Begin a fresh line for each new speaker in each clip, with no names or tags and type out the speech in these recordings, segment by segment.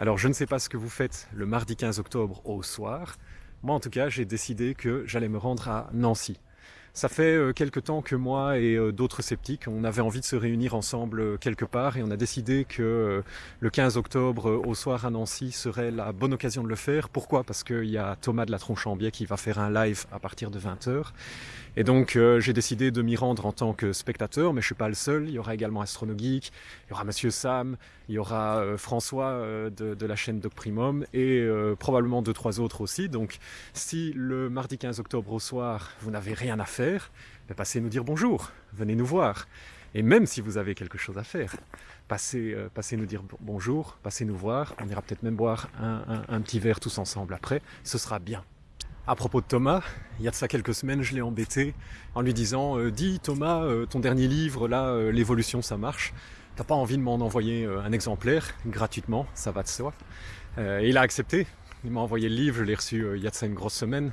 Alors je ne sais pas ce que vous faites le mardi 15 octobre au soir, moi en tout cas j'ai décidé que j'allais me rendre à Nancy. Ça fait euh, quelque temps que moi et euh, d'autres sceptiques, on avait envie de se réunir ensemble euh, quelque part et on a décidé que le 15 octobre au soir à Nancy serait la bonne occasion de le faire. Pourquoi? Parce qu'il y a Thomas de la Tronchambier qui va faire un live à partir de 20h. Et donc j'ai décidé de m'y rendre en tant que spectateur, mais je suis pas le seul. Il y aura également Astronogeek, il y aura Monsieur Sam, il y aura François de, la chaîne Doc Primum et probablement deux trois autres aussi. Donc si le mardi 15 octobre au soir vous n'avez rien à faire, passez nous dire bonjour, venez nous voir. Et même si vous avez quelque chose à faire, passez, euh, passez nous dire bonjour, passez nous voir, on ira peut-être même boire un, petit verre tous ensemble après, ce sera bien. À propos de Thomas, il y a de ça quelques semaines, je l'ai embêté en lui disant euh, Dis Thomas, euh, ton dernier livre, là, l'évolution ça marche, t'as pas envie de m'en envoyer un exemplaire gratuitement, ça va de soi ?» Et il a accepté, il m'a envoyé le livre, je l'ai reçu il y a de ça une grosse semaine,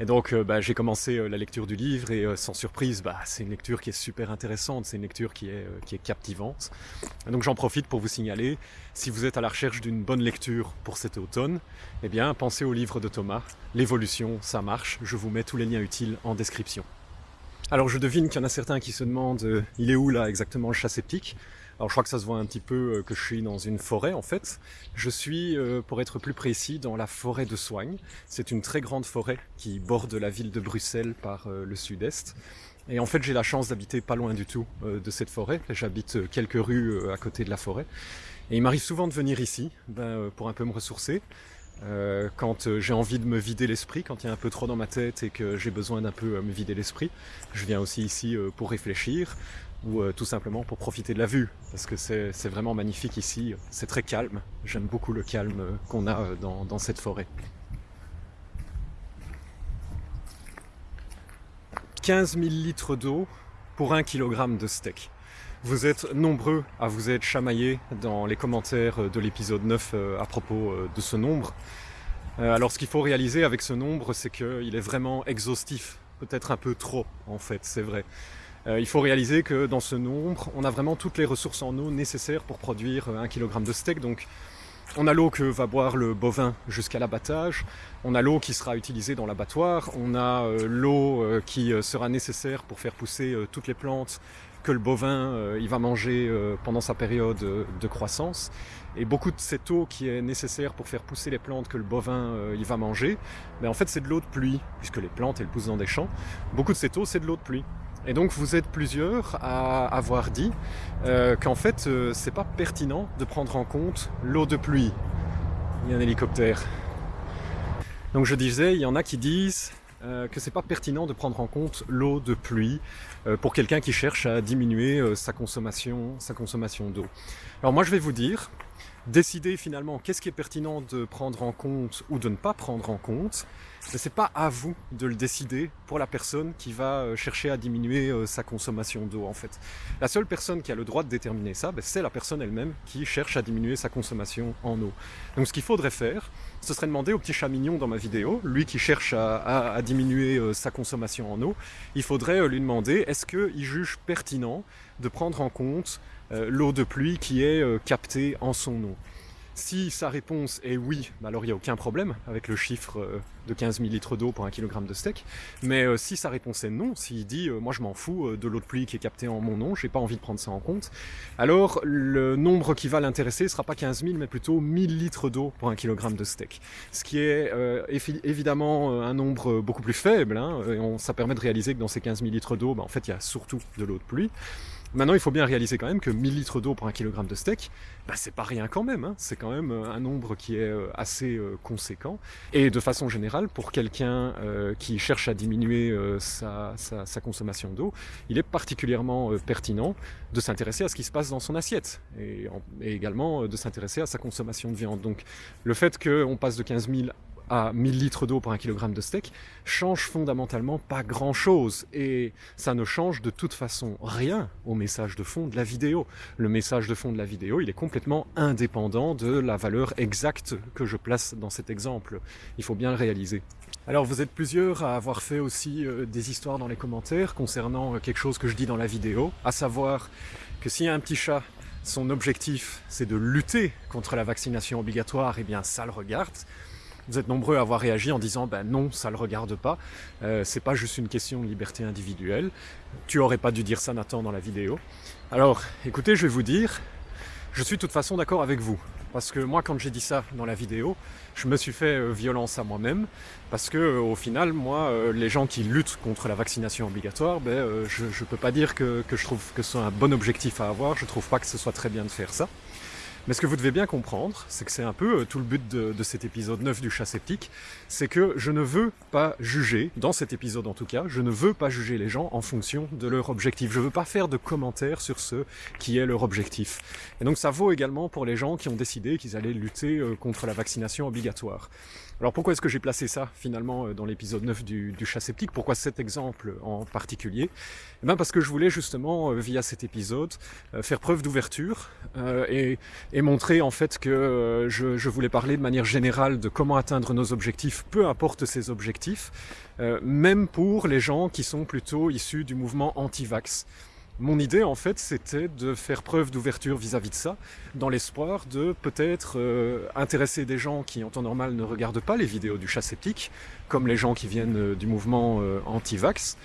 et donc euh, bah, j'ai commencé euh, la lecture du livre et euh, sans surprise, bah, c'est une lecture qui est super intéressante, c'est une lecture qui est, captivante. donc j'en profite pour vous signaler, si vous êtes à la recherche d'une bonne lecture pour cet automne, eh bien pensez au livre de Thomas, L'évolution, ça marche, je vous mets tous les liens utiles en description. Alors je devine qu'il y en a certains qui se demandent, il est où là exactement le chat sceptique? Alors je crois que ça se voit un petit peu euh, que je suis dans une forêt en fait. Je suis, euh, pour être plus précis, dans la forêt de Soigne. C'est une très grande forêt qui borde la ville de Bruxelles par euh, le sud-est. Et en fait j'ai la chance d'habiter pas loin du tout de cette forêt. J'habite quelques rues à côté de la forêt. Et il m'arrive souvent de venir ici ben, pour un peu me ressourcer. quand j'ai envie de me vider l'esprit, quand il y a un peu trop dans ma tête et que j'ai besoin d'un peu me vider l'esprit, je viens aussi ici pour réfléchir, ou euh, tout simplement pour profiter de la vue, parce que c'est vraiment magnifique ici, c'est très calme, j'aime beaucoup le calme euh, qu'on a euh, dans, dans, cette forêt. 15 000 litres d'eau pour 1 kg de steak. Vous êtes nombreux à vous être chamaillés dans les commentaires de l'épisode 9 à propos de ce nombre. Alors ce qu'il faut réaliser avec ce nombre, c'est qu'il est vraiment exhaustif, peut-être un peu trop en fait, c'est vrai. Euh, il faut réaliser que dans ce nombre, on a vraiment toutes les ressources en eau nécessaires pour produire un kg de steak. Donc on a l'eau que va boire le bovin jusqu'à l'abattage, on a l'eau qui sera utilisée dans l'abattoir, on a euh, l'eau euh, qui sera nécessaire pour faire pousser toutes les plantes que le bovin il va manger pendant sa période de croissance. Et beaucoup de cette eau qui est nécessaire pour faire pousser les plantes que le bovin il va manger, mais en fait c'est de l'eau de pluie, puisque les plantes elles poussent dans des champs. Beaucoup de cette eau c'est de l'eau de pluie. Et donc vous êtes plusieurs à avoir dit euh, qu'en fait euh, c'est pas pertinent de prendre en compte l'eau de pluie. Il y a un hélicoptère. Donc je disais, il y en a qui disent euh, que c'est pas pertinent de prendre en compte l'eau de pluie pour quelqu'un qui cherche à diminuer sa consommation, sa consommation d'eau. Alors moi je vais vous dire, décider finalement qu'est-ce qui est pertinent de prendre en compte ou de ne pas prendre en compte, mais c'est pas à vous de le décider pour la personne qui va euh, chercher à diminuer euh, sa consommation d'eau en fait. La seule personne qui a le droit de déterminer ça, ben, c'est la personne elle-même qui cherche à diminuer sa consommation en eau. Donc ce qu'il faudrait faire, ce serait demander au petit chat mignon dans ma vidéo, lui qui cherche à, diminuer euh, sa consommation en eau, il faudrait lui demander est-ce qu'il juge pertinent de prendre en compte l'eau de pluie qui est captée en son eau. Si sa réponse est oui, bah alors il n'y a aucun problème avec le chiffre euh, de 15 000 litres d'eau pour un kilogramme de steak. Mais euh, si sa réponse est non, s'il dit euh, moi je m'en fous de l'eau de pluie qui est captée en mon nom, j'ai pas envie de prendre ça en compte, alors le nombre qui va l'intéresser sera pas 15 000 mais plutôt 1000 litres d'eau pour un kilogramme de steak. Ce qui est évidemment un nombre beaucoup plus faible, hein, et ça permet de réaliser que dans ces 15 000 litres d'eau, bah, en fait il y a surtout de l'eau de pluie. Maintenant, il faut bien réaliser quand même que 1000 litres d'eau pour un kilogramme de steak, bah, c'est pas rien quand même. Hein. C'est quand même euh, un nombre qui est euh, assez euh, conséquent. Et de façon générale, pour quelqu'un qui cherche à diminuer sa, consommation d'eau, il est particulièrement pertinent de s'intéresser à ce qui se passe dans son assiette et, et également de s'intéresser à sa consommation de viande. Donc, le fait qu'on passe de 15 000 à 1000 litres d'eau pour un kilogramme de steak change fondamentalement pas grand chose et ça ne change de toute façon rien au message de fond de la vidéo. Le message de fond de la vidéo il est complètement indépendant de la valeur exacte que je place dans cet exemple. Il faut bien le réaliser. Alors vous êtes plusieurs à avoir fait aussi euh, des histoires dans les commentaires concernant euh, quelque chose que je dis dans la vidéo, à savoir que a un petit chat son objectif c'est de lutter contre la vaccination obligatoire, et eh bien ça le regarde. Vous êtes nombreux à avoir réagi en disant ben non, ça le regarde pas, euh, c'est pas juste une question de liberté individuelle. Tu aurais pas dû dire ça Nathan dans la vidéo. Alors écoutez, je vais vous dire, je suis de toute façon d'accord avec vous. Parce que moi, quand j'ai dit ça dans la vidéo, je me suis fait euh, violence à moi-même. Parce que euh, au final, moi, les gens qui luttent contre la vaccination obligatoire, ben, je ne peux pas dire que, je trouve que ce soit un bon objectif à avoir. Je trouve pas que ce soit très bien de faire ça. Mais ce que vous devez bien comprendre, c'est que c'est un peu euh, tout le but de, cet épisode 9 du chat sceptique, c'est que je ne veux pas juger, dans cet épisode en tout cas, je ne veux pas juger les gens en fonction de leur objectif. Je ne veux pas faire de commentaires sur ce qui est leur objectif. Et donc ça vaut également pour les gens qui ont décidé qu'ils allaient lutter euh, contre la vaccination obligatoire. Alors pourquoi est-ce que j'ai placé ça finalement euh, dans l'épisode 9 du, chat sceptique? Pourquoi cet exemple en particulier? Eh bien Parce que je voulais justement, via cet épisode, faire preuve d'ouverture et, montrer en fait que euh, je, voulais parler de manière générale de comment atteindre nos objectifs, peu importe ces objectifs, euh, même pour les gens qui sont plutôt issus du mouvement anti-vax. Mon idée, en fait, c'était de faire preuve d'ouverture vis-à-vis de ça, dans l'espoir de peut-être euh, intéresser des gens qui, en temps normal, ne regardent pas les vidéos du chat sceptique, comme les gens qui viennent du mouvement anti-vax,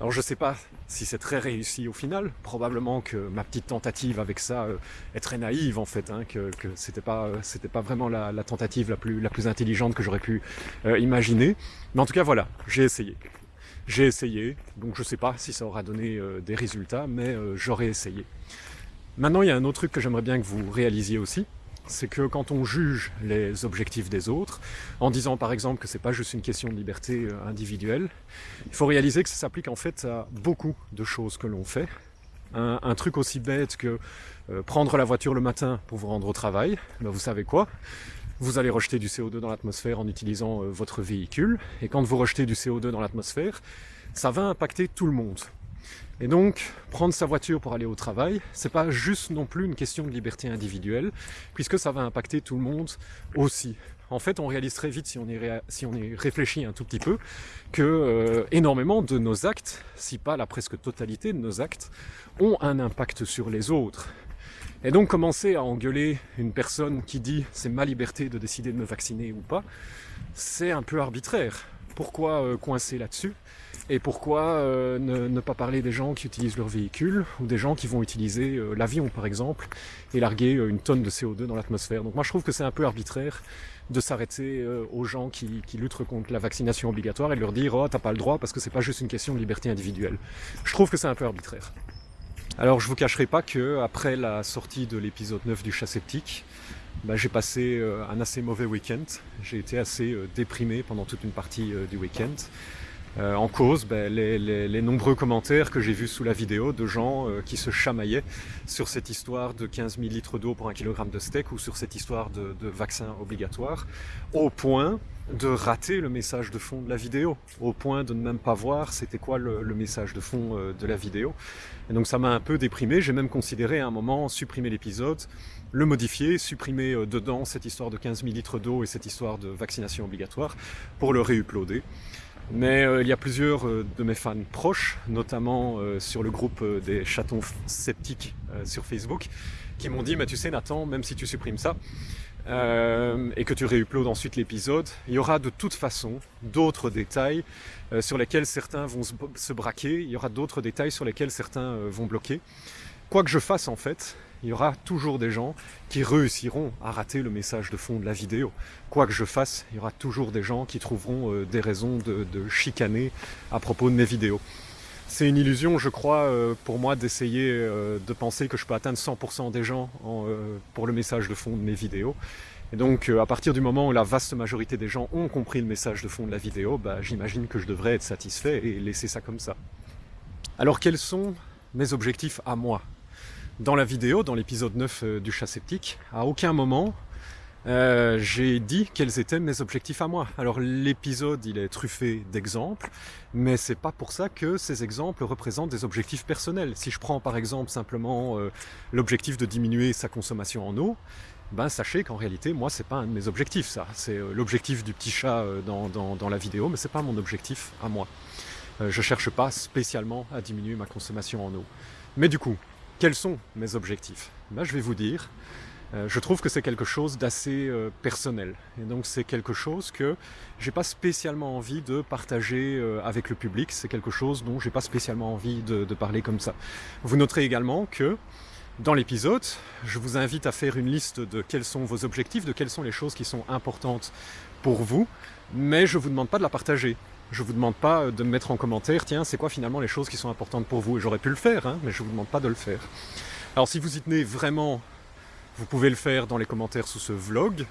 alors je sais pas si c'est très réussi au final, probablement que ma petite tentative avec ça euh, est très naïve en fait, hein, que, que c'était pas euh, c'était pas vraiment la, tentative la plus la plus intelligente que j'aurais pu euh, imaginer. Mais en tout cas voilà, j'ai essayé. J'ai essayé, donc je sais pas si ça aura donné des résultats, mais j'aurais essayé. Maintenant il y a un autre truc que j'aimerais bien que vous réalisiez aussi, c'est que quand on juge les objectifs des autres, en disant par exemple que c'est pas juste une question de liberté euh, individuelle, il faut réaliser que ça s'applique en fait à beaucoup de choses que l'on fait. Un, truc aussi bête que euh, prendre la voiture le matin pour vous rendre au travail, ben vous savez quoi? Vous allez rejeter du CO2 dans l'atmosphère en utilisant euh, votre véhicule, et quand vous rejetez du CO2 dans l'atmosphère, ça va impacter tout le monde. Et donc, prendre sa voiture pour aller au travail, c'est pas juste non plus une question de liberté individuelle, puisque ça va impacter tout le monde aussi. En fait, on réalise très vite, si on y, si on réfléchit un tout petit peu, que euh, énormément de nos actes, si pas la presque totalité de nos actes, ont un impact sur les autres. Et donc commencer à engueuler une personne qui dit c'est ma liberté de décider de me vacciner ou pas, c'est un peu arbitraire. Pourquoi euh, coincer là-dessus? Et pourquoi euh, ne, pas parler des gens qui utilisent leur véhicule ou des gens qui vont utiliser euh, l'avion par exemple et larguer une tonne de CO2 dans l'atmosphère? Donc moi je trouve que c'est un peu arbitraire de s'arrêter aux gens qui, luttent contre la vaccination obligatoire et de leur dire oh t'as pas le droit parce que c'est pas juste une question de liberté individuelle. Je trouve que c'est un peu arbitraire. Alors je vous cacherai pas que après la sortie de l'épisode 9 du chat sceptique, bah, j'ai passé un assez mauvais week-end. J'ai été assez déprimé pendant toute une partie du week-end. Euh, en cause ben, les, nombreux commentaires que j'ai vus sous la vidéo de gens euh, qui se chamaillaient sur cette histoire de 15 000 litres d'eau pour un kilogramme de steak ou sur cette histoire de, vaccin obligatoire, au point de rater le message de fond de la vidéo, au point de ne même pas voir c'était quoi le, message de fond euh, de la vidéo. Et donc ça m'a un peu déprimé, j'ai même considéré à un moment supprimer l'épisode, le modifier, supprimer dedans cette histoire de 15 000 litres d'eau et cette histoire de vaccination obligatoire pour le réuploader. Mais euh, il y a plusieurs euh, de mes fans proches, notamment euh, sur le groupe des chatons sceptiques sur Facebook, qui m'ont dit, mais tu sais Nathan, même si tu supprimes ça, et que tu réuploades ensuite l'épisode, il y aura de toute façon d'autres détails sur lesquels certains vont se braquer, il y aura d'autres détails sur lesquels certains vont bloquer. Quoi que je fasse en fait, il y aura toujours des gens qui réussiront à rater le message de fond de la vidéo. Quoi que je fasse, il y aura toujours des gens qui trouveront euh, des raisons de, chicaner à propos de mes vidéos. C'est une illusion, je crois, euh, pour moi d'essayer euh, de penser que je peux atteindre 100% des gens pour le message de fond de mes vidéos. Et donc, à partir du moment où la vaste majorité des gens ont compris le message de fond de la vidéo, bah, j'imagine que je devrais être satisfait et laisser ça comme ça. Alors, quels sont mes objectifs à moi? Dans la vidéo, dans l'épisode 9 euh, du chat sceptique, à aucun moment euh, j'ai dit quels étaient mes objectifs à moi. Alors l'épisode il est truffé d'exemples, mais c'est pas pour ça que ces exemples représentent des objectifs personnels. Si je prends par exemple simplement euh, l'objectif de diminuer sa consommation en eau, ben sachez qu'en réalité moi c'est pas un de mes objectifs ça. C'est l'objectif du petit chat dans, dans, dans la vidéo, mais c'est pas mon objectif à moi. je cherche pas spécialement à diminuer ma consommation en eau. Mais du coup, quels sont mes objectifs? Ben, Je vais vous dire, euh, je trouve que c'est quelque chose d'assez euh, personnel. Et donc c'est quelque chose que j'ai pas spécialement envie de partager euh, avec le public, c'est quelque chose dont j'ai pas spécialement envie de, parler comme ça. Vous noterez également que dans l'épisode, je vous invite à faire une liste de quels sont vos objectifs, de quelles sont les choses qui sont importantes pour vous, mais je vous demande pas de la partager. Je vous demande pas de me mettre en commentaire, tiens, c'est quoi finalement les choses qui sont importantes pour vous? J'aurais pu le faire, hein, mais je vous demande pas de le faire. Alors si vous y tenez vraiment vous pouvez le faire dans les commentaires sous ce vlog,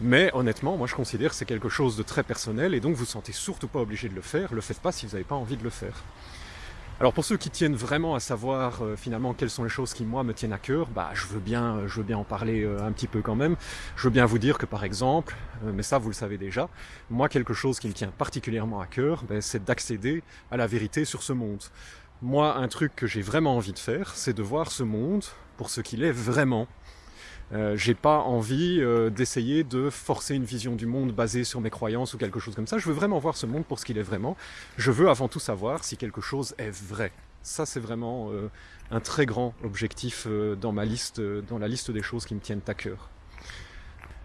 mais honnêtement, moi je considère que c'est quelque chose de très personnel et donc vous ne sentez surtout pas obligé de le faire, le faites pas si vous n'avez pas envie de le faire. Alors pour ceux qui tiennent vraiment à savoir euh, finalement quelles sont les choses qui moi me tiennent à cœur, bah je veux bien, euh, je veux bien en parler euh, un petit peu quand même. Je veux bien vous dire que par exemple, mais ça vous le savez déjà, moi quelque chose qui me tient particulièrement à cœur, ben, c'est d'accéder à la vérité sur ce monde. Moi un truc que j'ai vraiment envie de faire, c'est de voir ce monde pour ce qu'il est vraiment. Euh, j'ai pas envie euh, d'essayer de forcer une vision du monde basée sur mes croyances ou quelque chose comme ça. Je veux vraiment voir ce monde pour ce qu'il est vraiment. Je veux avant tout savoir si quelque chose est vrai. Ça, c'est vraiment euh, un très grand objectif dans ma liste, dans la liste des choses qui me tiennent à cœur.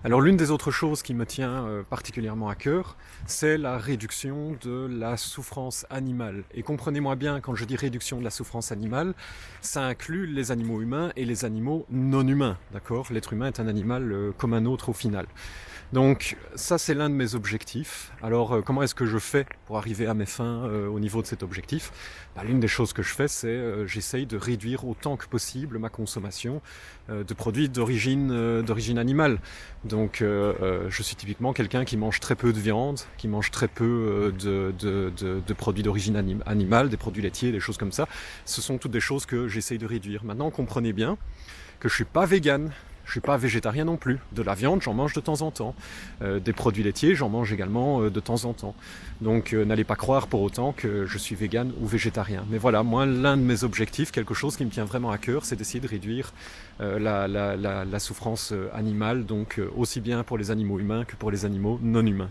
Alors l'une des autres choses qui me tient euh, particulièrement à cœur, c'est la réduction de la souffrance animale. Et comprenez-moi bien, quand je dis réduction de la souffrance animale, ça inclut les animaux humains et les animaux non humains, d'accord? L'être humain est un animal euh, comme un autre au final. Donc ça c'est l'un de mes objectifs. Alors euh, comment est-ce que je fais pour arriver à mes fins euh, au niveau de cet objectif? Bah, L'une des choses que je fais c'est euh, j'essaye de réduire autant que possible ma consommation de produits d'origine animale. Donc je suis typiquement quelqu'un qui mange très peu de viande, qui mange très peu de, produits d'origine animale, des produits laitiers, des choses comme ça. Ce sont toutes des choses que j'essaye de réduire. Maintenant comprenez bien que je suis pas vegan, je suis pas végétarien non plus. De la viande, j'en mange de temps en temps. Euh, des produits laitiers, j'en mange également euh, de temps en temps. Donc euh, n'allez pas croire pour autant que je suis vegan ou végétarien. Mais voilà, moi, l'un de mes objectifs, quelque chose qui me tient vraiment à cœur, c'est d'essayer de réduire la, la, souffrance animale, donc aussi bien pour les animaux humains que pour les animaux non humains.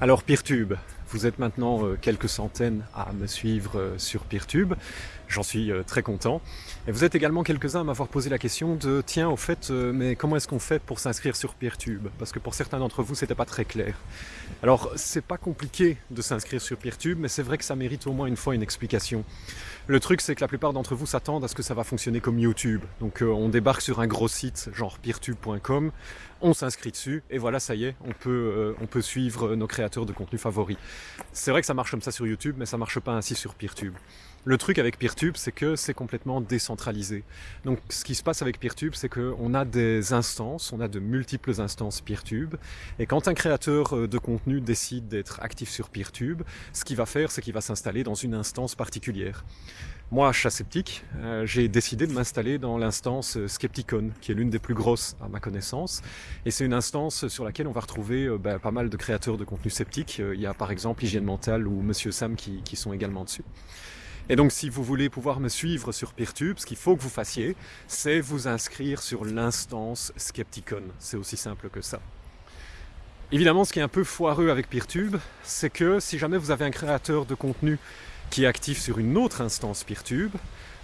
Alors Peertube, vous êtes maintenant quelques centaines à me suivre sur Peertube. J'en suis euh, très content. Et vous êtes également quelques-uns à m'avoir posé la question de tiens, au fait, euh, mais comment est-ce qu'on fait pour s'inscrire sur Peertube? Parce que pour certains d'entre vous, c'était pas très clair. Alors, c'est pas compliqué de s'inscrire sur Peertube, mais c'est vrai que ça mérite au moins une fois une explication. Le truc, c'est que la plupart d'entre vous s'attendent à ce que ça va fonctionner comme YouTube. Donc, euh, on débarque sur un gros site, genre peertube.com, on s'inscrit dessus, et voilà, ça y est, on peut, on peut suivre nos créateurs de contenu favoris. C'est vrai que ça marche comme ça sur YouTube, mais ça marche pas ainsi sur Peertube. Le truc avec Peertube, c'est que c'est complètement décentralisé. Donc ce qui se passe avec Peertube, c'est qu'on a des instances, on a de multiples instances Peertube, et quand un créateur euh, de contenu décide d'être actif sur Peertube, ce qu'il va faire, c'est qu'il va s'installer dans une instance particulière. Moi, chat sceptique, euh, j'ai décidé de m'installer dans l'instance euh, Skepticon, qui est l'une des plus grosses à ma connaissance. Et c'est une instance sur laquelle on va retrouver ben, pas mal de créateurs de contenu sceptique. Il y a par exemple Hygiène Mentale ou Monsieur Sam qui, qui sont également dessus. Et donc si vous voulez pouvoir me suivre sur Peertube, ce qu'il faut que vous fassiez, c'est vous inscrire sur l'instance Skepticon. C'est aussi simple que ça. Évidemment, ce qui est un peu foireux avec Peertube, c'est que si jamais vous avez un créateur de contenu qui est actif sur une autre instance Peertube,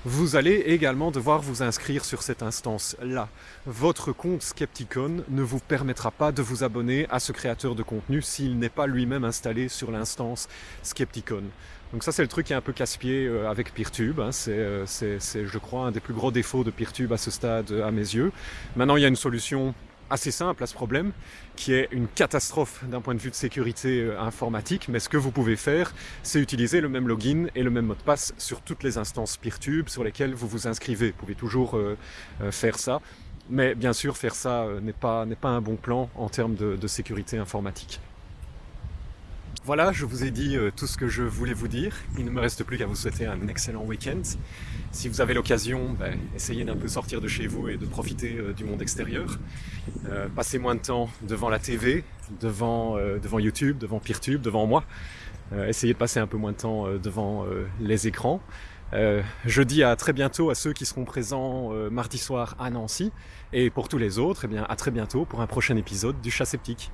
vous allez également devoir vous inscrire sur cette instance-là. Votre compte Skepticon ne vous permettra pas de vous abonner à ce créateur de contenu s'il n'est pas lui-même installé sur l'instance Skepticon. Donc ça c'est le truc qui est un peu casse-pied euh, avec Peertube, hein. euh, c'est je crois un des plus gros défauts de Peertube à ce stade à mes yeux. Maintenant il y a une solution assez simple à ce problème, qui est une catastrophe d'un point de vue de sécurité euh, informatique, mais ce que vous pouvez faire, c'est utiliser le même login et le même mot de passe sur toutes les instances Peertube sur lesquelles vous vous inscrivez. Vous pouvez toujours faire ça, mais bien sûr faire ça n'est pas un bon plan en termes de sécurité informatique. Voilà, je vous ai dit euh, tout ce que je voulais vous dire. Il ne me reste plus qu'à vous souhaiter un excellent week-end. Si vous avez l'occasion, ben, essayez d'un peu sortir de chez vous et de profiter euh, du monde extérieur. Euh, passez moins de temps devant la TV, devant, YouTube, devant Peertube, devant moi. essayez de passer un peu moins de temps devant les écrans. je dis à très bientôt à ceux qui seront présents mardi soir à Nancy. Et pour tous les autres, eh bien, à très bientôt pour un prochain épisode du Chat Sceptique.